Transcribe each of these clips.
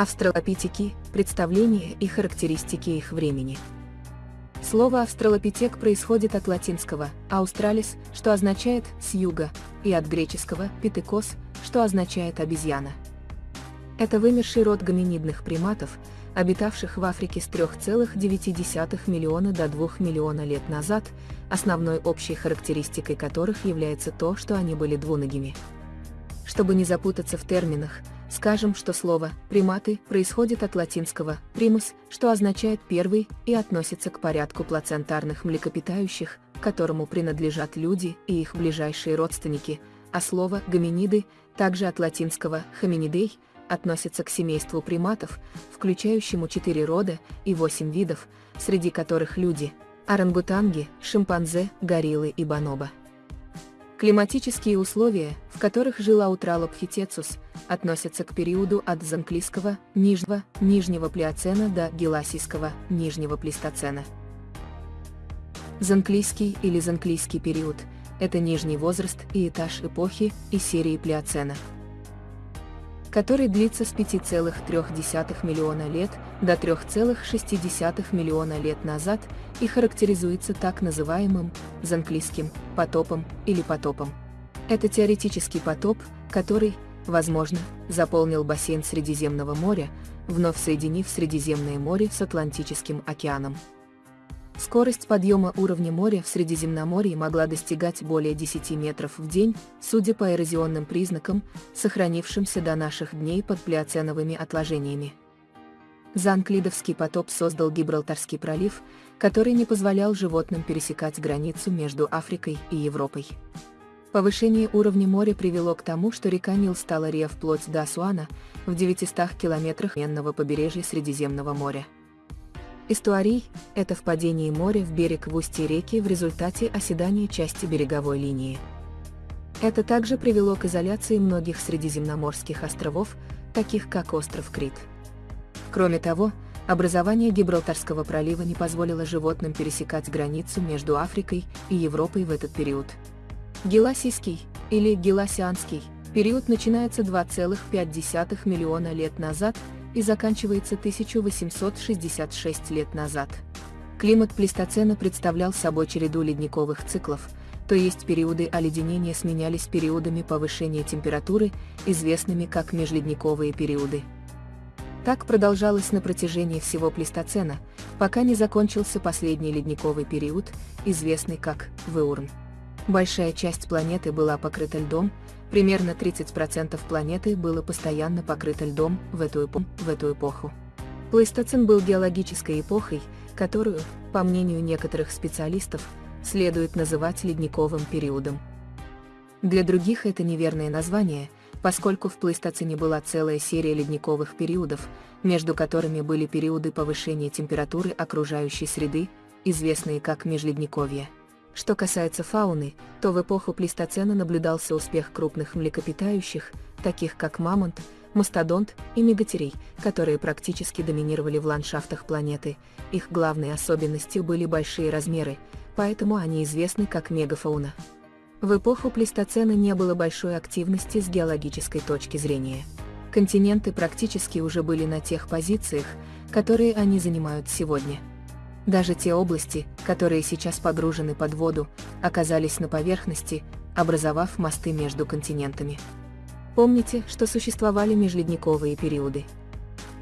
Австралопитеки – представления и характеристики их времени. Слово «австралопитек» происходит от латинского «australis», что означает «с юга», и от греческого «питекос», что означает «обезьяна». Это вымерший род гоминидных приматов, обитавших в Африке с 3,9 миллиона до 2 миллиона лет назад, основной общей характеристикой которых является то, что они были двуногими. Чтобы не запутаться в терминах, скажем, что слово «приматы» происходит от латинского «primus», что означает «первый» и относится к порядку плацентарных млекопитающих, которому принадлежат люди и их ближайшие родственники, а слово «гоминиды» также от латинского «hominidei» относится к семейству приматов, включающему четыре рода и восемь видов, среди которых люди, орангутанги, шимпанзе, гориллы и бонобо. Климатические условия, в которых жил Аутралопхитецус, относятся к периоду от Занклийского, Нижнего, Нижнего Плеоцена до Геласийского, Нижнего Плейстоцена. Занклийский или Занклийский период – это нижний возраст и этаж эпохи и серии Плеоцена который длится с 5,3 миллиона лет до 3,6 миллиона лет назад и характеризуется так называемым занклийским потопом или потопом. Это теоретический потоп, который, возможно, заполнил бассейн Средиземного моря, вновь соединив Средиземное море с Атлантическим океаном. Скорость подъема уровня моря в Средиземноморье могла достигать более 10 метров в день, судя по эрозионным признакам, сохранившимся до наших дней под плеоценовыми отложениями. Занклидовский потоп создал Гибралтарский пролив, который не позволял животным пересекать границу между Африкой и Европой. Повышение уровня моря привело к тому, что река Нил стала ре вплоть до Асуана, в 900 километрах менного побережья Средиземного моря. Эстуарий – это впадение моря в берег в устье реки в результате оседания части береговой линии. Это также привело к изоляции многих средиземноморских островов, таких как остров Крит. Кроме того, образование Гибралтарского пролива не позволило животным пересекать границу между Африкой и Европой в этот период. Геласийский, или Геласианский, период начинается 2,5 миллиона лет назад и заканчивается 1866 лет назад. Климат плейстоцена представлял собой череду ледниковых циклов, то есть периоды оледенения сменялись периодами повышения температуры, известными как межледниковые периоды. Так продолжалось на протяжении всего плейстоцена, пока не закончился последний ледниковый период, известный как Веурн. Большая часть планеты была покрыта льдом, примерно 30% планеты было постоянно покрыто льдом в эту, эпоху, в эту эпоху. Плейстоцен был геологической эпохой, которую, по мнению некоторых специалистов, следует называть ледниковым периодом. Для других это неверное название, поскольку в плейстоцене была целая серия ледниковых периодов, между которыми были периоды повышения температуры окружающей среды, известные как межледниковье. Что касается фауны, то в эпоху плейстоцена наблюдался успех крупных млекопитающих, таких как мамонт, мастодонт и мегатерей, которые практически доминировали в ландшафтах планеты. Их главной особенностью были большие размеры, поэтому они известны как мегафауна. В эпоху плейстоцена не было большой активности с геологической точки зрения. Континенты практически уже были на тех позициях, которые они занимают сегодня. Даже те области, которые сейчас погружены под воду, оказались на поверхности, образовав мосты между континентами. Помните, что существовали межледниковые периоды.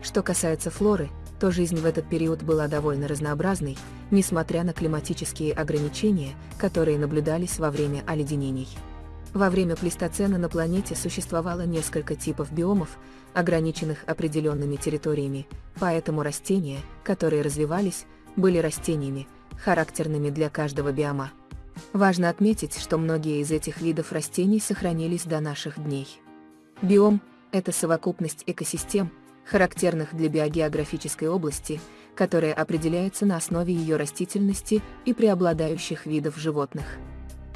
Что касается флоры, то жизнь в этот период была довольно разнообразной, несмотря на климатические ограничения, которые наблюдались во время оледенений. Во время плейстоцена на планете существовало несколько типов биомов, ограниченных определенными территориями, поэтому растения, которые развивались, были растениями, характерными для каждого биома. Важно отметить, что многие из этих видов растений сохранились до наших дней. Биом – это совокупность экосистем, характерных для биогеографической области, которая определяется на основе ее растительности и преобладающих видов животных.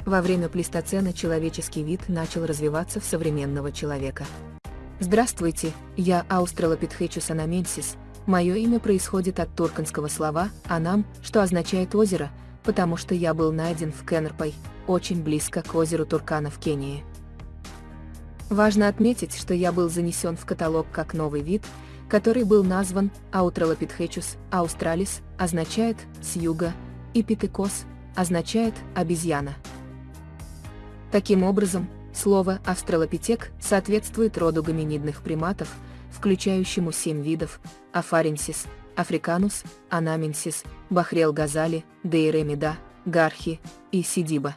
Во время плейстоцена человеческий вид начал развиваться в современного человека. Здравствуйте, я Australopithecus anamensis, Мое имя происходит от турканского слова «анам», что означает «озеро», потому что я был найден в Кенерпай, очень близко к озеру Туркана в Кении. Важно отметить, что я был занесен в каталог как новый вид, который был назван Australopithecus australis, означает «с юга», и Питекос означает «обезьяна». Таким образом, слово «австралопитек» соответствует роду гоминидных приматов, включающему семь видов – Афаренсис, Африканус, Анаменсис, Бахрел Газали, Дейремида, Гархи и Сидиба.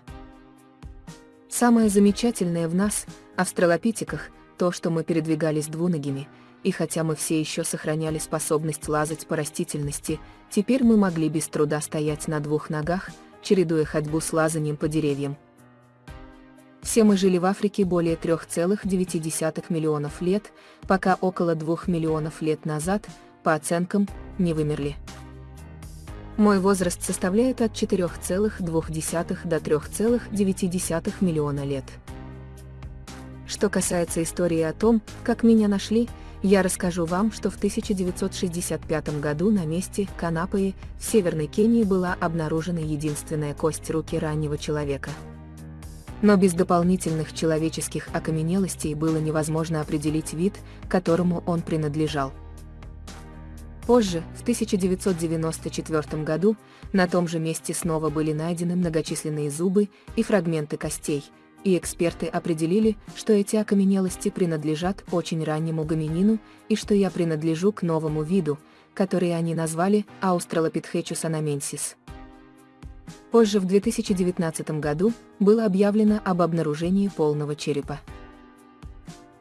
Самое замечательное в нас, австралопитеках, то, что мы передвигались двуногими, и хотя мы все еще сохраняли способность лазать по растительности, теперь мы могли без труда стоять на двух ногах, чередуя ходьбу с лазанием по деревьям. Все мы жили в Африке более 3,9 миллионов лет, пока около 2 миллионов лет назад, по оценкам, не вымерли. Мой возраст составляет от 4,2 до 3,9 миллиона лет. Что касается истории о том, как меня нашли, я расскажу вам, что в 1965 году на месте Канапаи в Северной Кении была обнаружена единственная кость руки раннего человека. Но без дополнительных человеческих окаменелостей было невозможно определить вид, которому он принадлежал. Позже, в 1994 году, на том же месте снова были найдены многочисленные зубы и фрагменты костей, и эксперты определили, что эти окаменелости принадлежат очень раннему гоминину и что я принадлежу к новому виду, который они назвали Australopithecus anamensis. Позже, в 2019 году, было объявлено об обнаружении полного черепа.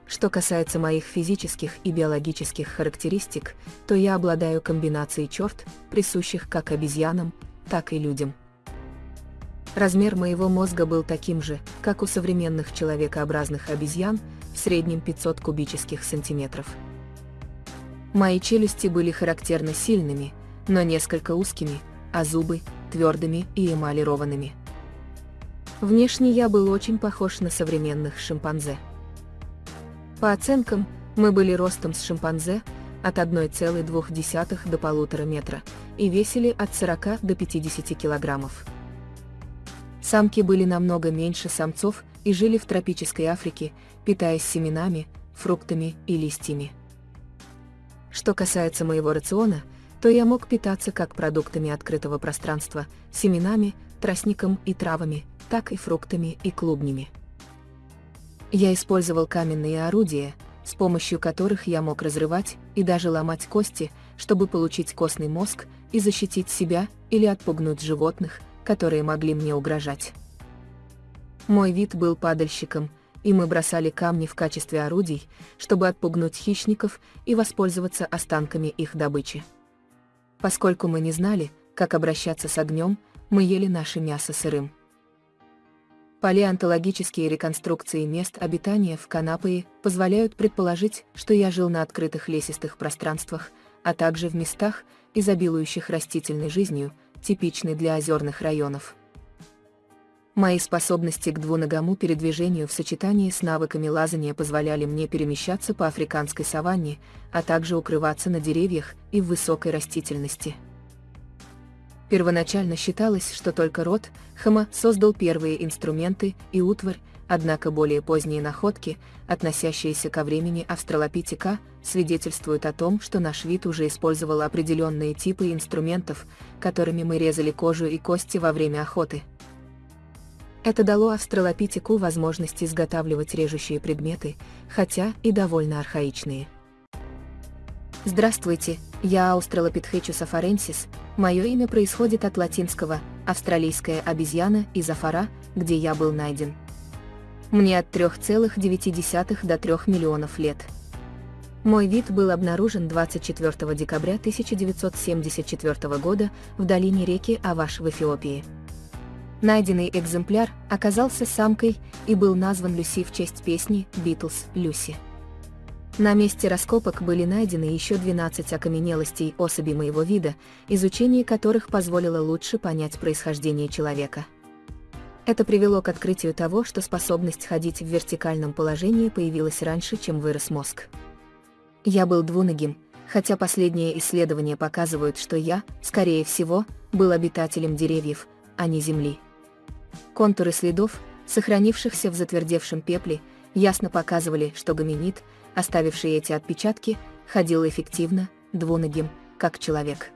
Что касается моих физических и биологических характеристик, то я обладаю комбинацией черт, присущих как обезьянам, так и людям. Размер моего мозга был таким же, как у современных человекообразных обезьян, в среднем 500 кубических сантиметров. Мои челюсти были характерно сильными, но несколько узкими, а зубы – твердыми и эмалированными. Внешне я был очень похож на современных шимпанзе. По оценкам, мы были ростом с шимпанзе от 1,2 до 1,5 метра и весили от 40 до 50 килограммов. Самки были намного меньше самцов и жили в тропической Африке, питаясь семенами, фруктами и листьями. Что касается моего рациона, то я мог питаться как продуктами открытого пространства, семенами, тростником и травами, так и фруктами и клубнями. Я использовал каменные орудия, с помощью которых я мог разрывать и даже ломать кости, чтобы получить костный мозг и защитить себя или отпугнуть животных, которые могли мне угрожать. Мой вид был падальщиком, и мы бросали камни в качестве орудий, чтобы отпугнуть хищников и воспользоваться останками их добычи. Поскольку мы не знали, как обращаться с огнем, мы ели наше мясо сырым. Палеонтологические реконструкции мест обитания в Канапае позволяют предположить, что я жил на открытых лесистых пространствах, а также в местах, изобилующих растительной жизнью, типичной для озерных районов. Мои способности к двуногому передвижению в сочетании с навыками лазания позволяли мне перемещаться по африканской саванне, а также укрываться на деревьях и в высокой растительности. Первоначально считалось, что только род Хома создал первые инструменты и утварь, однако более поздние находки, относящиеся ко времени австралопитека, свидетельствуют о том, что наш вид уже использовал определенные типы инструментов, которыми мы резали кожу и кости во время охоты. Это дало австралопитеку возможность изготавливать режущие предметы, хотя и довольно архаичные. Здравствуйте, я Australopithecus afarensis, мое имя происходит от латинского «австралийская обезьяна» из Афара, где я был найден. Мне от 3,9 до 3 миллионов лет. Мой вид был обнаружен 24 декабря 1974 года в долине реки Аваш в Эфиопии. Найденный экземпляр оказался самкой и был назван Люси в честь песни «Битлз Люси». На месте раскопок были найдены еще 12 окаменелостей особей моего вида, изучение которых позволило лучше понять происхождение человека. Это привело к открытию того, что способность ходить в вертикальном положении появилась раньше, чем вырос мозг. Я был двуногим, хотя последние исследования показывают, что я, скорее всего, был обитателем деревьев, а не земли. Контуры следов, сохранившихся в затвердевшем пепле, ясно показывали, что гоминид – оставивший эти отпечатки, ходил эффективно, двуногим, как человек.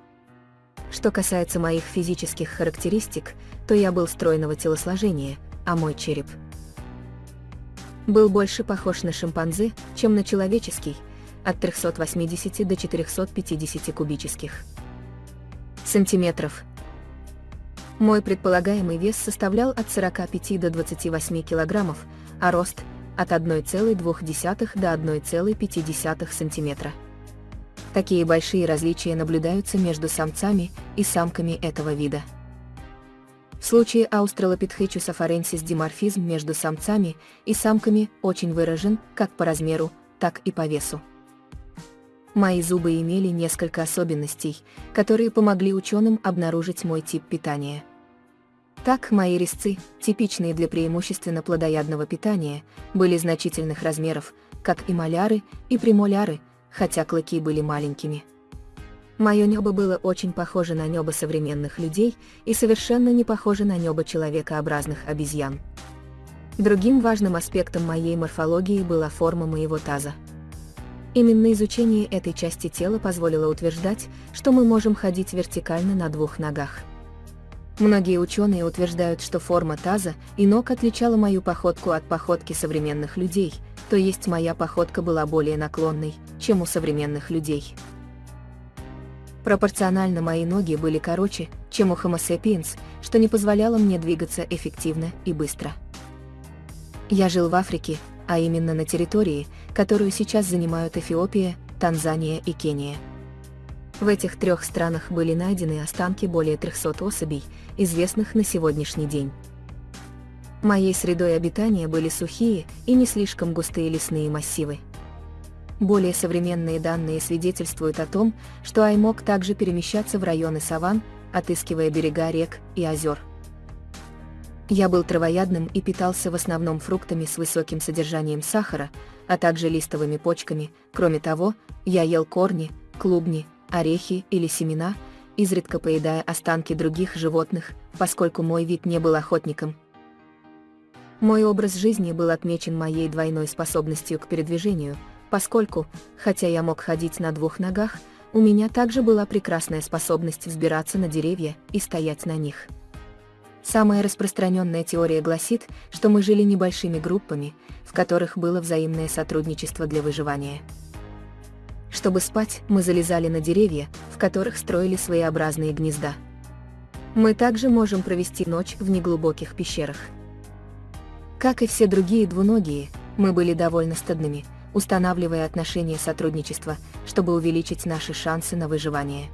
Что касается моих физических характеристик, то я был стройного телосложения, а мой череп был больше похож на шимпанзе, чем на человеческий, от 380 до 450 кубических сантиметров. Мой предполагаемый вес составлял от 45 до 28 килограммов, а рост – от 1,2 до 1,5 сантиметра. Такие большие различия наблюдаются между самцами и самками этого вида. В случае Australopithecus afarensis диморфизм между самцами и самками очень выражен как по размеру, так и по весу. Мои зубы имели несколько особенностей, которые помогли ученым обнаружить мой тип питания. Так, мои резцы, типичные для преимущественно плодоядного питания, были значительных размеров, как и маляры и премоляры, хотя клыки были маленькими. Мое небо было очень похоже на небо современных людей и совершенно не похоже на небо человекообразных обезьян. Другим важным аспектом моей морфологии была форма моего таза. Именно изучение этой части тела позволило утверждать, что мы можем ходить вертикально на двух ногах. Многие ученые утверждают, что форма таза и ног отличала мою походку от походки современных людей, то есть моя походка была более наклонной, чем у современных людей. Пропорционально мои ноги были короче, чем у Homo sapiens, что не позволяло мне двигаться эффективно и быстро. Я жил в Африке, а именно на территории, которую сейчас занимают Эфиопия, Танзания и Кения. В этих трех странах были найдены останки более 300 особей, известных на сегодняшний день. Моей средой обитания были сухие и не слишком густые лесные массивы. Более современные данные свидетельствуют о том, что Ай мог также перемещаться в районы саван, отыскивая берега рек и озер. Я был травоядным и питался в основном фруктами с высоким содержанием сахара, а также листовыми почками. Кроме того, я ел корни, клубни, орехи или семена, изредка поедая останки других животных, поскольку мой вид не был охотником. Мой образ жизни был отмечен моей двойной способностью к передвижению – поскольку, хотя я мог ходить на двух ногах, у меня также была прекрасная способность взбираться на деревья и стоять на них. Самая распространенная теория гласит, что мы жили небольшими группами, в которых было взаимное сотрудничество для выживания. Чтобы спать, мы залезали на деревья, в которых строили своеобразные гнезда. Мы также можем провести ночь в неглубоких пещерах. Как и все другие двуногие, мы были довольно стадными – устанавливая отношения сотрудничества, чтобы увеличить наши шансы на выживание.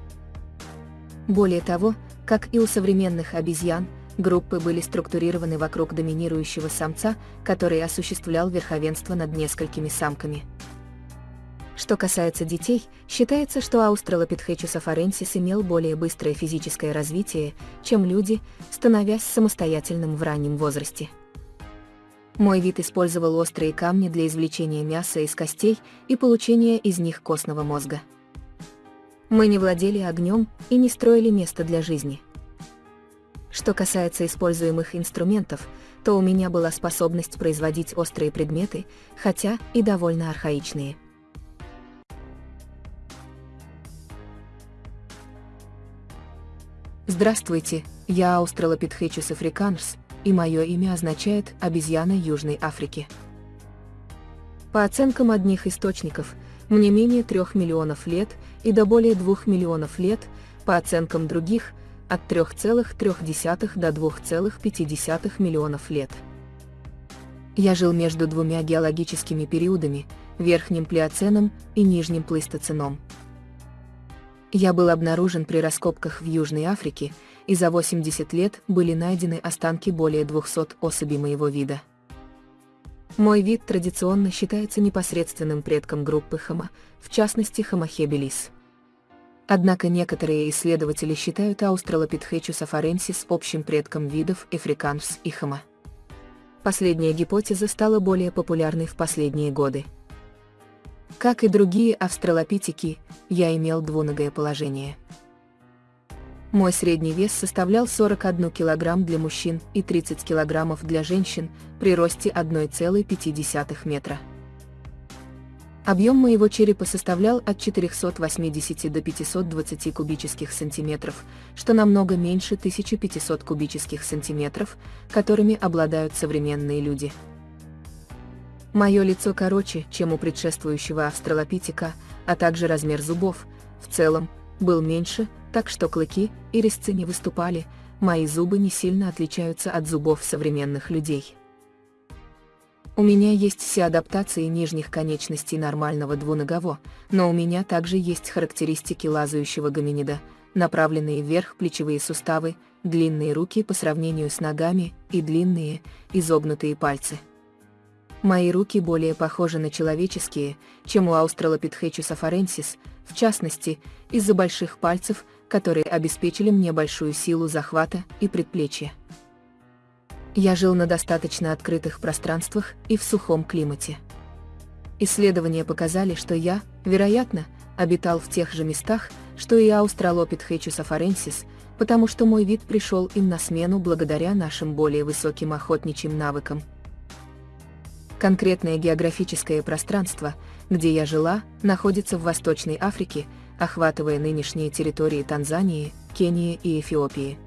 Более того, как и у современных обезьян, группы были структурированы вокруг доминирующего самца, который осуществлял верховенство над несколькими самками. Что касается детей, считается, что Australopithecus afarensis имел более быстрое физическое развитие, чем люди, становясь самостоятельным в раннем возрасте. Мой вид использовал острые камни для извлечения мяса из костей и получения из них костного мозга. Мы не владели огнем и не строили место для жизни. Что касается используемых инструментов, то у меня была способность производить острые предметы, хотя и довольно архаичные. Здравствуйте, я Australopithecus africanus, и мое имя означает «обезьяна Южной Африки». По оценкам одних источников, мне менее 3 миллионов лет и до более 2 миллионов лет, по оценкам других, от 3,3 до 2,5 миллионов лет. Я жил между двумя геологическими периодами, Верхним Плеоценом и Нижним Плейстоценом. Я был обнаружен при раскопках в Южной Африке и за 80 лет были найдены останки более 200 особей моего вида. Мой вид традиционно считается непосредственным предком группы Homo, в частности Homo. Однако некоторые исследователи считают Australopithecus afarensis общим предком видов Africanus и Homo. Последняя гипотеза стала более популярной в последние годы. Как и другие австралопитеки, я имел двуногое положение. Мой средний вес составлял 41 кг для мужчин и 30 кг для женщин при росте 1,5 метра. Объем моего черепа составлял от 480 до 520 кубических сантиметров, что намного меньше 1500 кубических сантиметров, которыми обладают современные люди. Мое лицо короче, чем у предшествующего австралопитека, а также размер зубов, в целом, был меньше, так что клыки и резцы не выступали, мои зубы не сильно отличаются от зубов современных людей. У меня есть все адаптации нижних конечностей нормального двуногово, но у меня также есть характеристики лазающего гоминида, направленные вверх плечевые суставы, длинные руки по сравнению с ногами и длинные, изогнутые пальцы. Мои руки более похожи на человеческие, чем у Australopithecus afarensis, в частности, из-за больших пальцев, которые обеспечили мне большую силу захвата и предплечья. Я жил на достаточно открытых пространствах и в сухом климате. Исследования показали, что я, вероятно, обитал в тех же местах, что и Australopithecus afarensis, потому что мой вид пришел им на смену благодаря нашим более высоким охотничьим навыкам. Конкретное географическое пространство, где я жила, находится в Восточной Африке, охватывая нынешние территории Танзании, Кении и Эфиопии.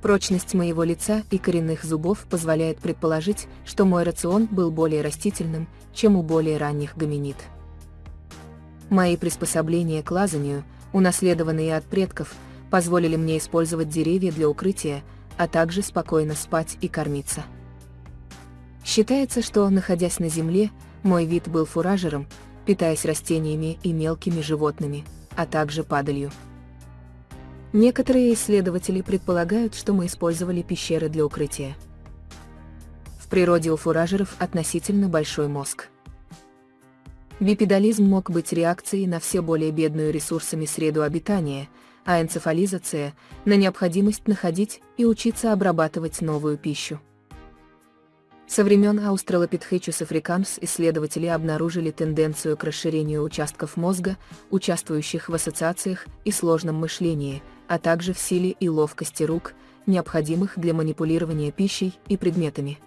Прочность моего лица и коренных зубов позволяет предположить, что мой рацион был более растительным, чем у более ранних гоминид. Мои приспособления к лазанию, унаследованные от предков, позволили мне использовать деревья для укрытия, а также спокойно спать и кормиться. Считается, что, находясь на земле, мой вид был фуражером, питаясь растениями и мелкими животными, а также падалью. Некоторые исследователи предполагают, что мы использовали пещеры для укрытия. В природе у фуражеров относительно большой мозг. Бипедализм мог быть реакцией на все более бедную ресурсами среду обитания, а энцефализация – на необходимость находить и учиться обрабатывать новую пищу. Со времен Australopithecus africanus исследователи обнаружили тенденцию к расширению участков мозга, участвующих в ассоциациях и сложном мышлении, а также в силе и ловкости рук, необходимых для манипулирования пищей и предметами.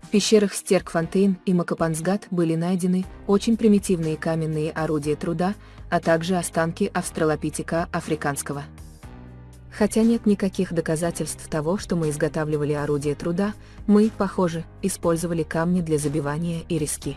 В пещерах Стеркфонтейн и Макапансгат были найдены очень примитивные каменные орудия труда, а также останки австралопитека африканского. Хотя нет никаких доказательств того, что мы изготавливали орудия труда, мы, похоже, использовали камни для забивания и риски.